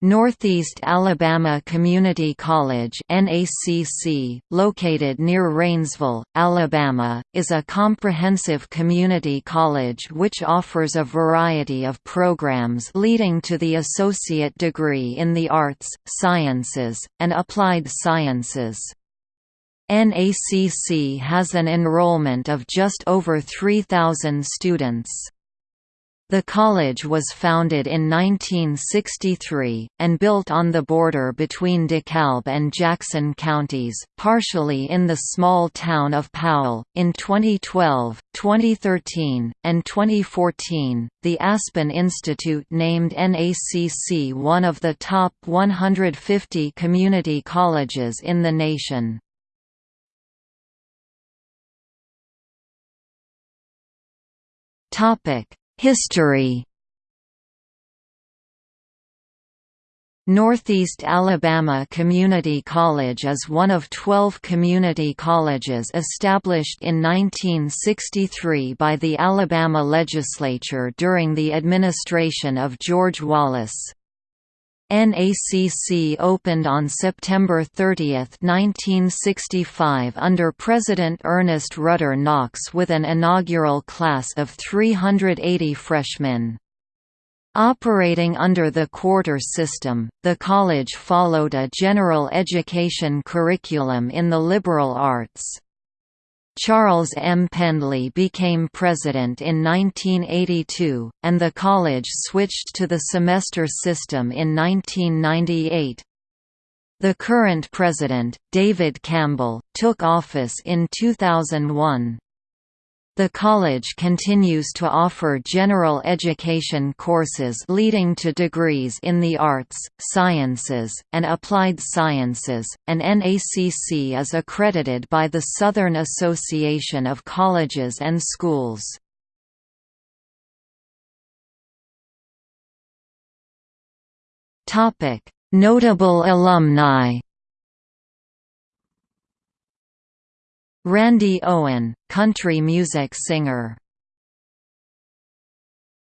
Northeast Alabama Community College NACC, located near Rainsville, Alabama, is a comprehensive community college which offers a variety of programs leading to the associate degree in the arts, sciences, and applied sciences. NACC has an enrollment of just over 3,000 students. The college was founded in 1963, and built on the border between DeKalb and Jackson counties, partially in the small town of Powell. In 2012, 2013, and 2014, the Aspen Institute named NACC one of the top 150 community colleges in the nation. Topic History Northeast Alabama Community College is one of 12 community colleges established in 1963 by the Alabama legislature during the administration of George Wallace. NACC opened on September 30, 1965 under President Ernest Rudder Knox with an inaugural class of 380 freshmen. Operating under the quarter system, the college followed a general education curriculum in the liberal arts. Charles M. Pendley became president in 1982, and the college switched to the semester system in 1998. The current president, David Campbell, took office in 2001. The college continues to offer general education courses leading to degrees in the arts, sciences, and applied sciences, and NACC is accredited by the Southern Association of Colleges and Schools. Notable alumni Randy Owen, country music singer